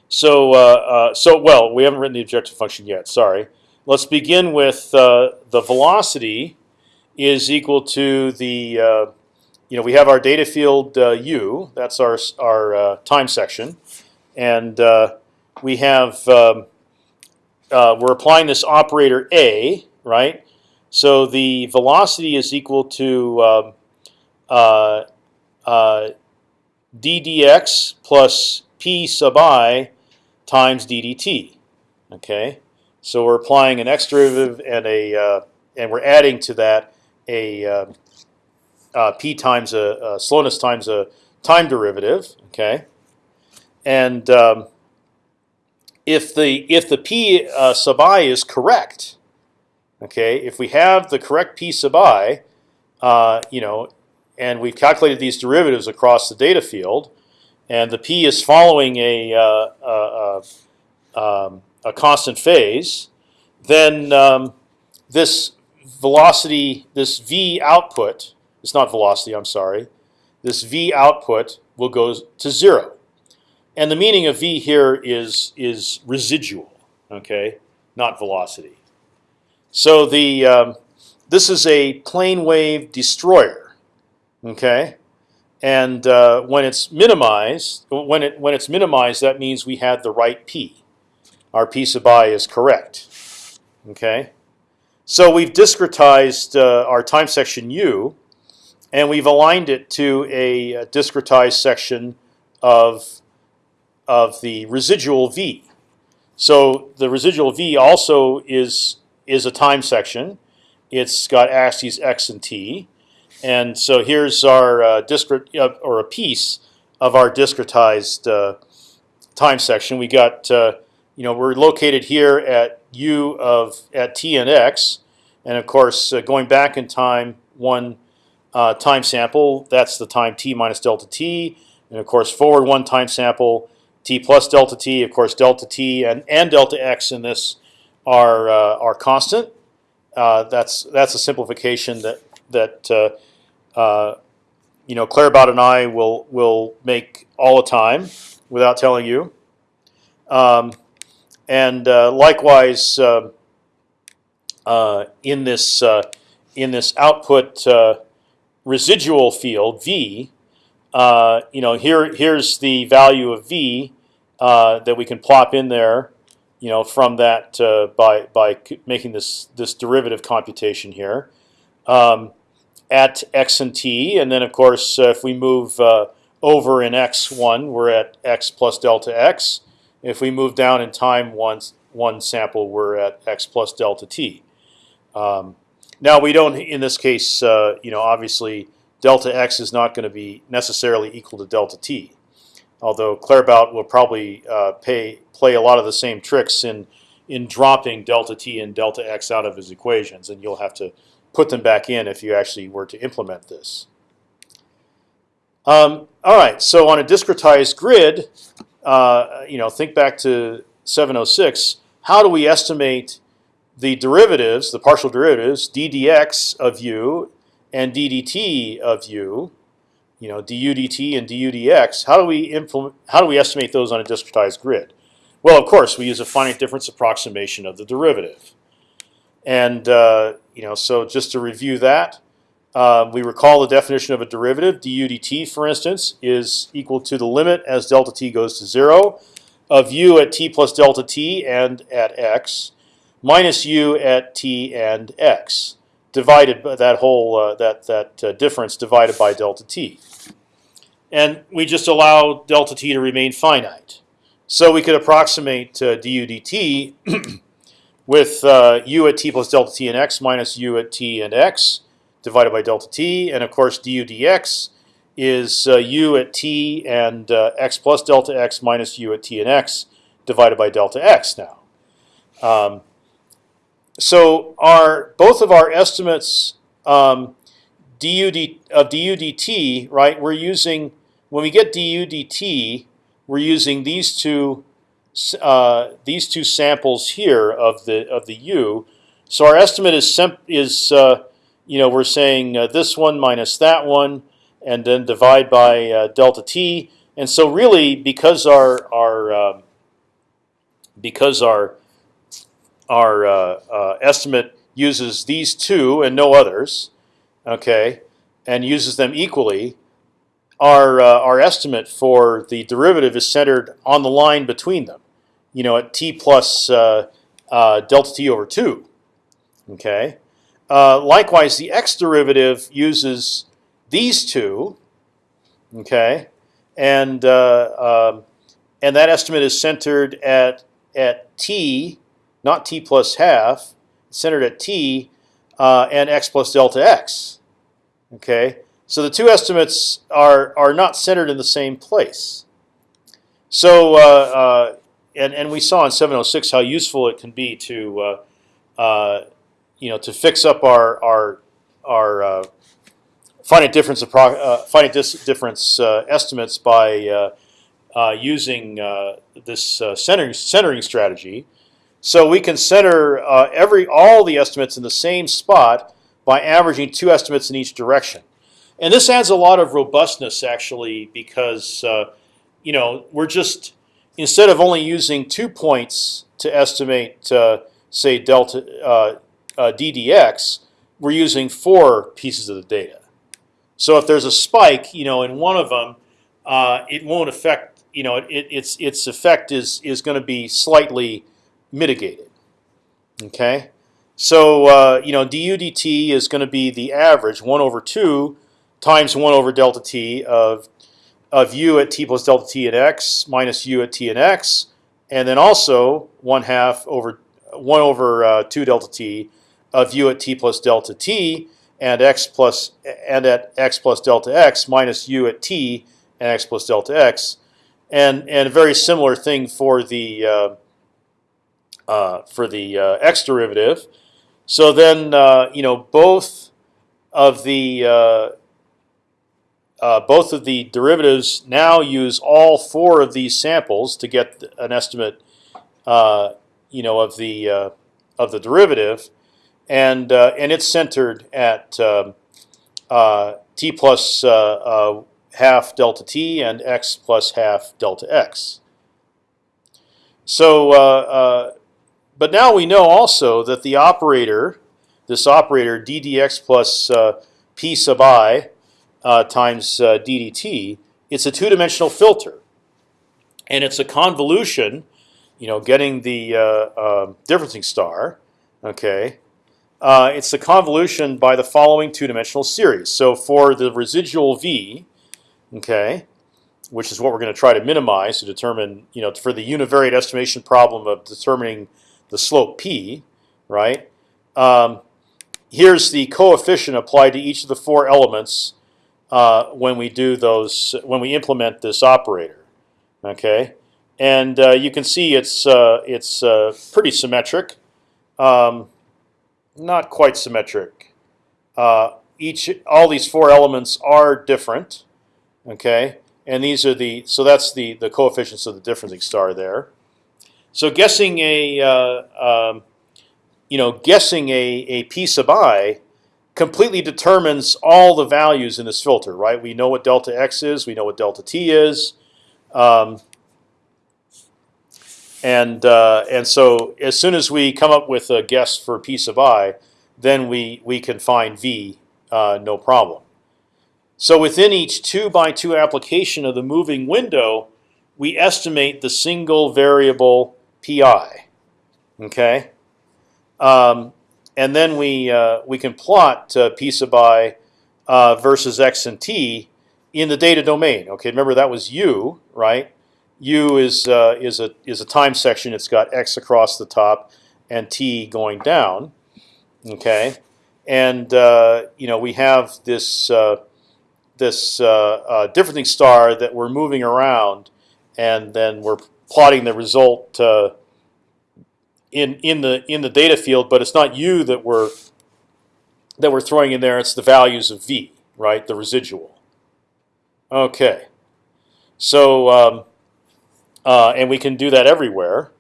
So uh, uh, so well, we haven't written the objective function yet. Sorry. Let's begin with uh, the velocity is equal to the uh, you know we have our data field uh, u. That's our our uh, time section, and uh, we have um, uh, we're applying this operator a right. So the velocity is equal to um, ddx plus p sub i times ddt. Okay. So we're applying an x derivative and a uh, and we're adding to that a uh, uh, p times a, a, slowness times a time derivative. Okay, and um, if the if the p uh, sub i is correct, okay, if we have the correct p sub i, uh, you know, and we've calculated these derivatives across the data field, and the p is following a, uh, um, a constant phase, then um, this velocity, this v output, It's not velocity. I'm sorry. This v output will go to zero, and the meaning of v here is is residual. Okay, not velocity. So the um, this is a plane wave destroyer. Okay, and uh, when it's minimized, when it when it's minimized, that means we had the right p. Our p sub i is correct. Okay, so we've discretized uh, our time section u, and we've aligned it to a, discretized section of of the residual v. So the residual v also is is a time section. It's got axes x and t. And so here's our uh, discrete uh, or a piece of our discretized uh, time section. We got uh, you know we're located here at u of at t and x, and of course uh, going back in time one uh, time sample that's the time t minus delta t, and of course forward one time sample t plus delta t. Of course delta t and and delta x in this are are constant. that's that's a simplification that that uh, you know, Claerbout and I will will make all the time without telling you. Um, and uh, likewise, uh, uh in this uh, in this output uh, residual field v, you know, here here's the value of v that we can plop in there. You know, from that by by making this this derivative computation here. Um, at x and t, and then of course uh, if we move uh, over in x1, we're at x plus delta x. If we move down in time one one sample, we're at x plus delta t. Um, now we don't, in this case, uh, you know, obviously delta x is not going to be necessarily equal to delta t. Although Claerbout will probably uh, pay, play a lot of the same tricks in in dropping delta t and delta x out of his equations, and you'll have to put them back in if you actually were to implement this. Um, all right, so on a discretized grid, uh, you know, think back to 706. How do we estimate the derivatives, the partial derivatives, d dx of u and d dt of u, you know, du dt and du dx? How do we implement? How do we estimate those on a discretized grid? Well, of course, we use a finite difference approximation of the derivative. And uh, you know, so just to review that, um, we recall the definition of a derivative. du dt, for instance, is equal to the limit as delta t goes to zero of u at t plus delta t and at x minus u at t and x divided by that whole uh, that that uh, difference divided by delta t. And we just allow delta t to remain finite. So we could approximate uh, du dt with uh, u at t plus delta t and x minus u at t and x divided by delta t, and of course du dx is uh, u at t and uh, x plus delta x minus u at t and x divided by delta x now. Um, so our both of our estimates um, du d, of du dt, right? We're using when we get du dt, we're using these two uh, these two samples here of the of the u. So our estimate is is uh, you know we're saying uh, this one minus that one, and then divide by uh, delta t. And so really, because our our um, because our our uh, estimate uses these two and no others, okay, and uses them equally, our uh, our estimate for the derivative is centered on the line between them you know, at t plus uh, uh, delta t over two. Okay. Uh, likewise, the x derivative uses these two. Okay, and uh, um, and that estimate is centered at at t, not t plus half, centered at t uh, and x plus delta x. Okay, so the two estimates are are not centered in the same place. So uh, and and we saw in 706 how useful it can be to uh, uh, you know to fix up our our our uh, finite difference uh, finite difference uh, estimates by uh, using this centering centering strategy. So we can center every all the estimates in the same spot by averaging two estimates in each direction. and this adds a lot of robustness actually because you know we're just instead of only using two points to estimate uh, say delta uh, uh, ddx, we're using four pieces of the data. So if there's a spike, you know, in one of them, uh, it won't affect. You know, it, its its effect is is going to be slightly mitigated. Okay, so uh, you know, du dt is going to be the average one over two times one over delta t of of u at t plus delta t and x minus u at t and x, and then also one half over one over uh, two delta t of u at t plus delta t and x plus and at x plus delta x minus u at t and x plus delta x, and and a very similar thing for the uh, uh, for the uh, x derivative. So then uh, you know both of the uh, uh, both of the derivatives now use all four of these samples to get an estimate, you know, of the of the derivative, and and it's centered at um, t plus half delta t and x plus half delta x. So, uh, uh, but now we know also that the operator, this operator ddx plus uh, p sub i uh, times uh, ddt, it's a two-dimensional filter, and it's a convolution. You know, getting the uh, um, differencing star. Okay, it's a convolution by the following two-dimensional series. So for the residual v, okay, which is what we're going to try to minimize to determine, you know, for the univariate estimation problem of determining the slope p, right? Um, here's the coefficient applied to each of the four elements uh, when we do those when we implement this operator, okay? And uh, you can see it's uh, it's uh, pretty symmetric, um, not quite symmetric. Each all these four elements are different. Okay, and these are the so that's the the coefficients of the differencing star there. So guessing a um, you know guessing a a p sub i completely determines all the values in this filter, right? We know what delta x is, we know what delta t is, um, and uh, and so as soon as we come up with a guess for p sub i, then we we can find v uh, no problem. So within each two by two application of the moving window, we estimate the single variable pi. Okay, um, and then we uh, we can plot uh, p sub i uh, versus x and t in the data domain. Okay, remember that was u, right? U is uh, is a is a time section. It's got x across the top and t going down. Okay, and uh, you know we have this uh, this differencing star that we're moving around, and then we're plotting the result in in the in the data field. But it's not u that we're that we're throwing in there. It's the values of v, right? The residual. Okay, so um, uh, and we can do that everywhere.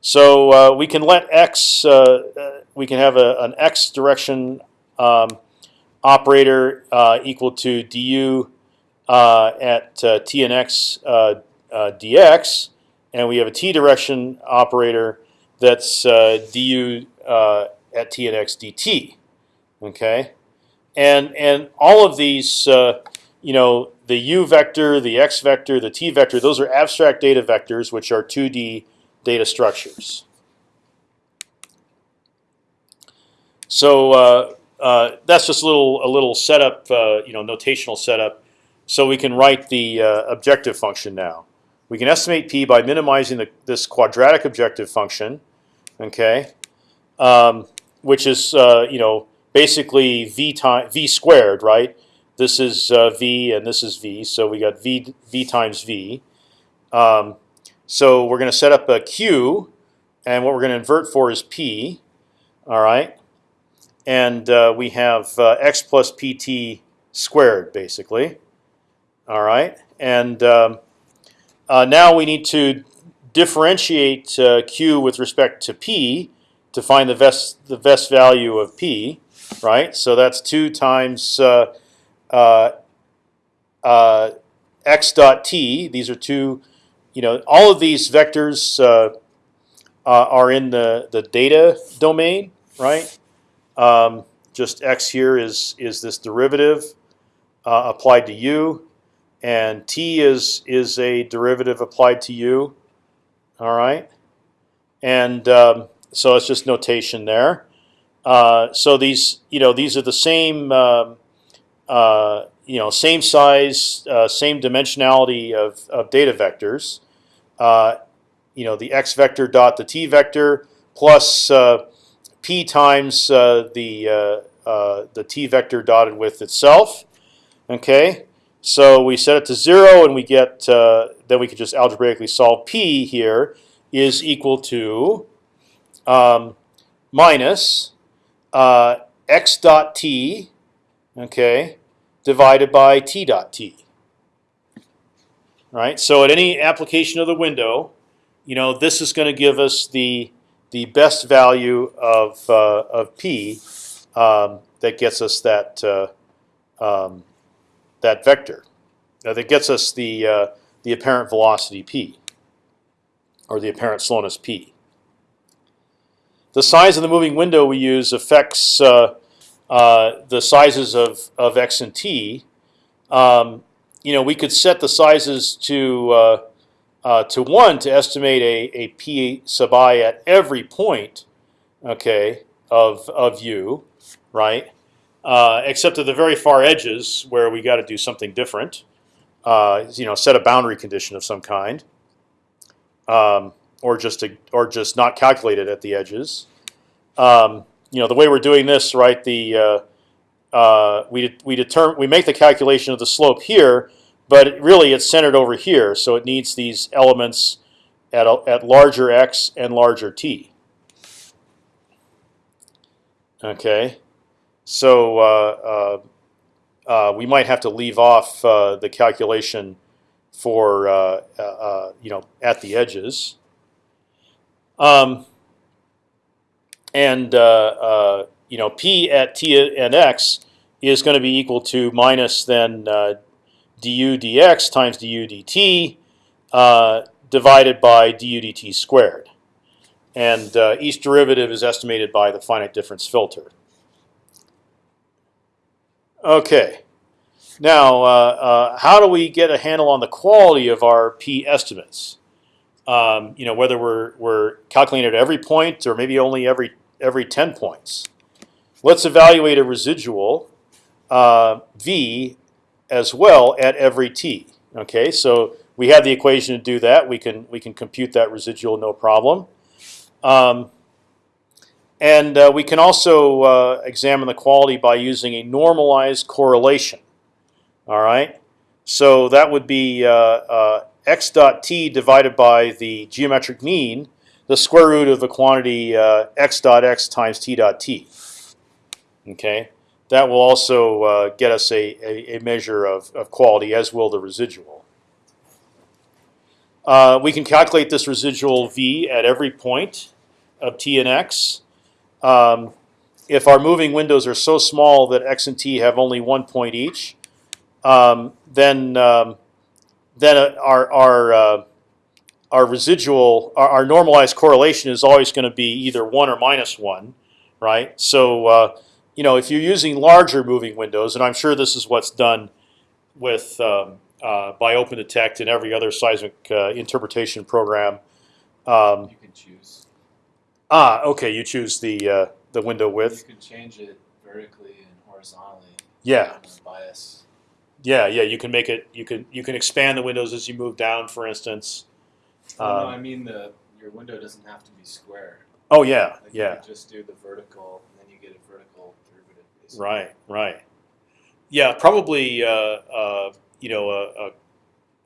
So uh, we can let x. Uh, we can have a, an x direction. Um, operator uh, equal to du uh, at uh, t and x uh, uh, dx, and we have a t direction operator that's uh, du at t and x dt. Okay, and and all of these, you know, the u vector, the x vector, the t vector, those are abstract data vectors, which are 2D data structures. So uh, that's just a little a little setup, uh, you know, notational setup, so we can write the uh, objective function now. We can estimate p by minimizing the, this quadratic objective function, okay, um, which is uh, you know basically v time v squared, right? This is uh, v and this is v, so we got v v times v. Um, so we're going to set up a q, and what we're going to invert for is p. All right and uh, we have uh, x plus pt squared basically. All right, and um, uh, now we need to differentiate uh, q with respect to p to find the best the best value of p. Right, so that's two times uh, uh, uh, x dot t. These are two, you know, all of these vectors uh, uh, are in the the data domain, right? Um, just x here is is this derivative applied to u, and t is is a derivative applied to u. All right, and um, so it's just notation there. Uh, so these, you know, these are the same, um, uh, you know, same size, uh, same dimensionality of, of data vectors. Uh, you know, the x vector dot the t vector plus uh, p times uh, the the t vector dotted with itself. Okay, so we set it to zero, and we get then we can just algebraically solve p here is equal to um, minus uh, x dot t, okay, divided by t dot t. Right. So at any application of the window, you know this is going to give us the the best value of uh, of p um, that gets us that uh, um, that vector. Now that gets us the uh, the apparent velocity p, or the apparent slowness p. The size of the moving window we use affects uh, uh, the sizes of, of x and t. Um, you know, we could set the sizes to uh, uh to one to estimate a, a p sub i at every point, okay, of of u, right? Uh, except at the very far edges where we got to do something different. Uh, you know, set a boundary condition of some kind. Um, or just to, or just not calculated at the edges. Um, you know, the way we're doing this, right? The uh, uh, we we determine we make the calculation of the slope here, but it really it's centered over here, so it needs these elements at a, at larger x and larger t. Okay, so uh, uh, uh we might have to leave off the calculation for you know at the edges. Um, and you know p at t and x is going to be equal to minus then uh, du dx times du dt uh, divided by du dt squared, and uh, each derivative is estimated by the finite difference filter. Okay. Now, uh, how do we get a handle on the quality of our p estimates? Um, you know, whether we're we're calculating at every point or maybe only every every 10 points. Let's evaluate a residual uh, v as well at every t. Okay, so we have the equation to do that. We can we can compute that residual no problem. Um, and uh, we can also uh, examine the quality by using a normalized correlation. All right, so that would be uh, uh, x dot t divided by the geometric mean the square root of the quantity uh, x dot x times t dot t. Okay, that will also uh, get us a, a, a, measure of, of quality, as will the residual. We can calculate this residual v at every point of t and x. Um, if our moving windows are so small that x and t have only one point each, um, then um, then our our uh, our residual, our, our normalized correlation is always going to be either one or minus one, right? So uh, you know, if you're using larger moving windows, and I'm sure this is what's done with um, uh, by OpendTect and every other seismic uh, interpretation program. Um, you can choose. Ah, okay. You choose the uh, the window width. You can change it vertically and horizontally. Yeah. Bias. Yeah, yeah. You can make it. You can you can expand the windows as you move down, for instance. Oh, no, I mean the your window doesn't have to be square. Oh yeah, Like yeah. You just do the vertical, and then you get a vertical derivative. Basically. Right, right. Yeah, probably. Uh, uh, you know, a, a,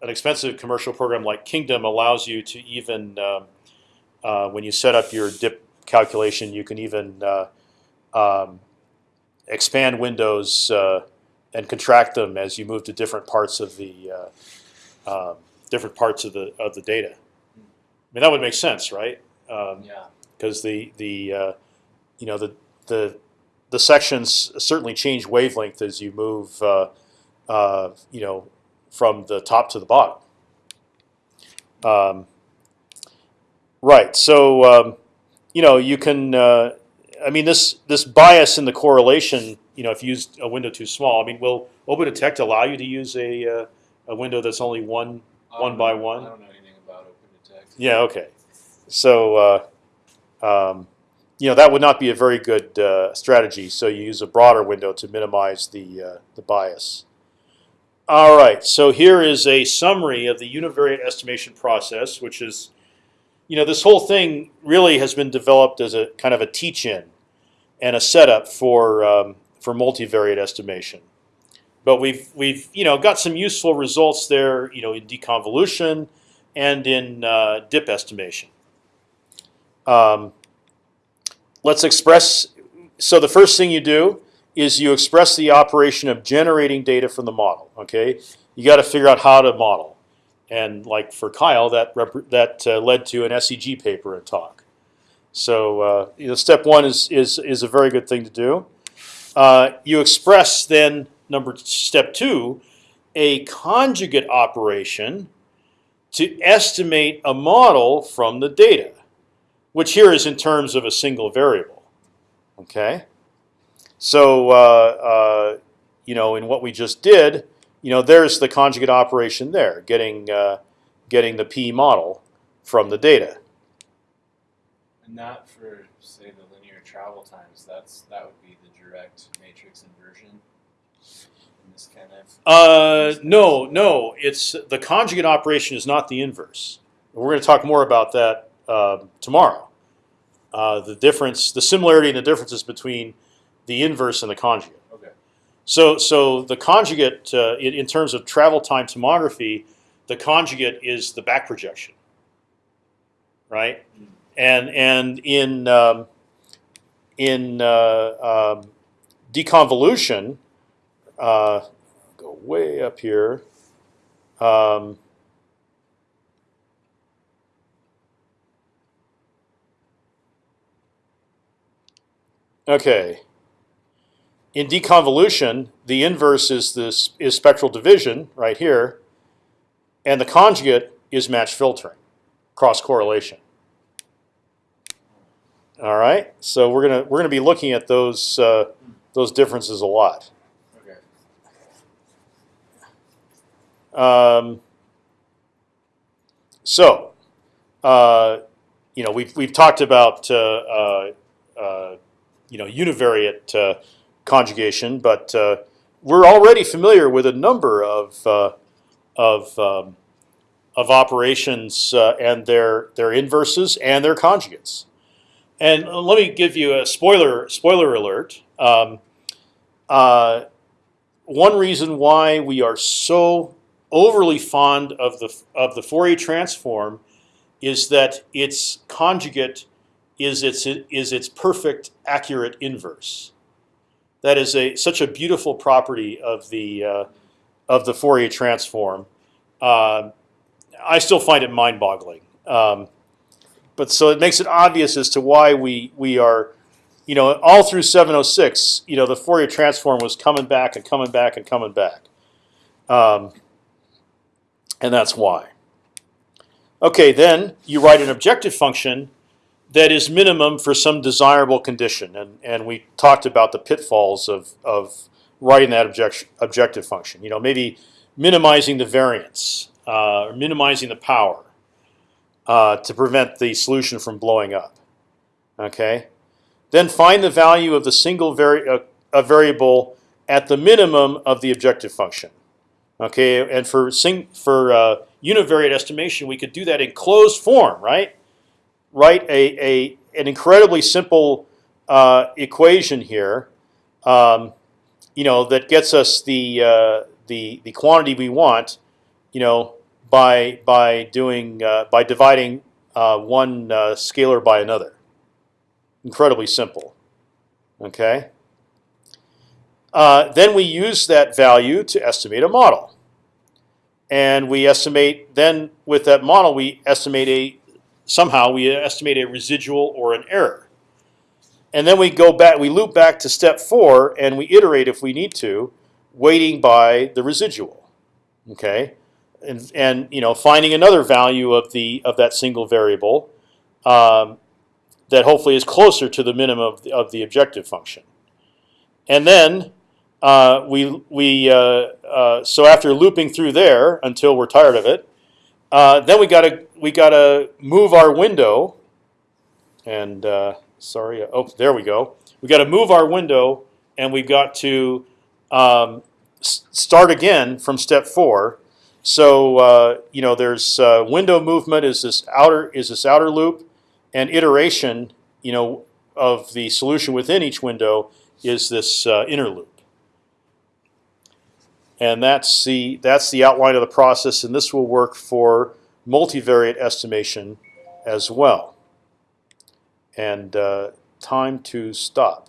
an expensive commercial program like Kingdom allows you to even, um, uh, when you set up your dip calculation, you can even uh, um, expand windows uh, and contract them as you move to different parts of the uh, um, different parts of the of the data. I mean, that would make sense, right? Um, Yeah. because the the uh, you know the the the sections certainly change wavelength as you move uh, uh, you know from the top to the bottom. Um, right. So um, you know you can. Uh, I mean this this bias in the correlation. You know if you use a window too small. I mean will OpendTect allow you to use a uh, a window that's only one? I One by one? I don't know anything about OpendTect. Yeah. Okay. So uh, um, you know that would not be a very good uh, strategy. So you use a broader window to minimize the uh, the bias. All right. So here is a summary of the univariate estimation process, which is, you know, this whole thing really has been developed as a kind of a teach-in and a setup for um, for multivariate estimation. But we've we've you know got some useful results there, you know, in deconvolution and in uh, dip estimation. Um, let's express. So the first thing you do is you express the operation of generating data from the model. Okay, you got to figure out how to model, and like for Kyle, that that uh, led to an SEG paper and talk. So uh, you know, step one is is is a very good thing to do. Uh, you express then number step two, a conjugate operation to estimate a model from the data, which here is in terms of a single variable. Okay, so uh, uh, you know in what we just did, you know there's the conjugate operation there, getting uh, getting the p model from the data. And that for say the linear travel times, that's that would be the direct matrix inversion. In this kind of Uh, no, no. It's the conjugate operation is not the inverse. We're going to talk more about that uh, tomorrow. Uh, the difference, the similarity and the differences between the inverse and the conjugate. So, so the conjugate, uh, in, in terms of travel time tomography, the conjugate is the back projection, right? And and in um, in uh, um, deconvolution, uh, go way up here. Um, okay. In deconvolution, the inverse is this is spectral division right here, and the conjugate is match filtering, cross correlation. All right, so we're gonna we're gonna be looking at those uh, those differences a lot. Okay. Um, so, uh, you know, we've we've talked about uh, uh, uh, you know univariate uh, conjugation, but uh, we're already familiar with a number of uh, of um, of operations uh, and their their inverses and their conjugates. And let me give you a spoiler spoiler alert. Um, uh, one reason why we are so overly fond of the of the Fourier transform is that its conjugate is its is its perfect accurate inverse. That is a such a beautiful property of the uh, of the Fourier transform. Uh, I still find it mind-boggling. Um, but so it makes it obvious as to why we we are, you know, all through 706, you know, the Fourier transform was coming back and coming back and coming back. Um, and that's why. Okay, then you write an objective function that is minimum for some desirable condition, and and we talked about the pitfalls of of writing that object, objective function. You know, maybe minimizing the variance, uh, or minimizing the power uh, to prevent the solution from blowing up. Okay, then find the value of the single vari uh, a variable at the minimum of the objective function. Okay, and for sing for uh, univariate estimation, we could do that in closed form, right? Write a, a an incredibly simple uh, equation here, um, you know, that gets us the uh, the the quantity we want, you know, by by doing uh, by dividing uh, one uh, scalar by another. Incredibly simple. Okay. Uh, then we use that value to estimate a model. And we estimate, then with that model, we estimate a, somehow we estimate a residual or an error. And then we go back, we loop back to step four and we iterate if we need to, weighting by the residual. Okay, and and you know finding another value of the of that single variable um, that hopefully is closer to the minimum of the, of the objective function, and then uh, we we uh, uh, so after looping through there until we're tired of it, uh, then we gotta we gotta move our window, and uh, sorry, oh there we go. We got to move our window, and we've got to um, start again from step four. So uh, you know, there's uh, window movement is this outer is this outer loop, and iteration you know of the solution within each window is this uh, inner loop. And that's the that's the outline of the process, and this will work for multivariate estimation as well. And uh, time to stop.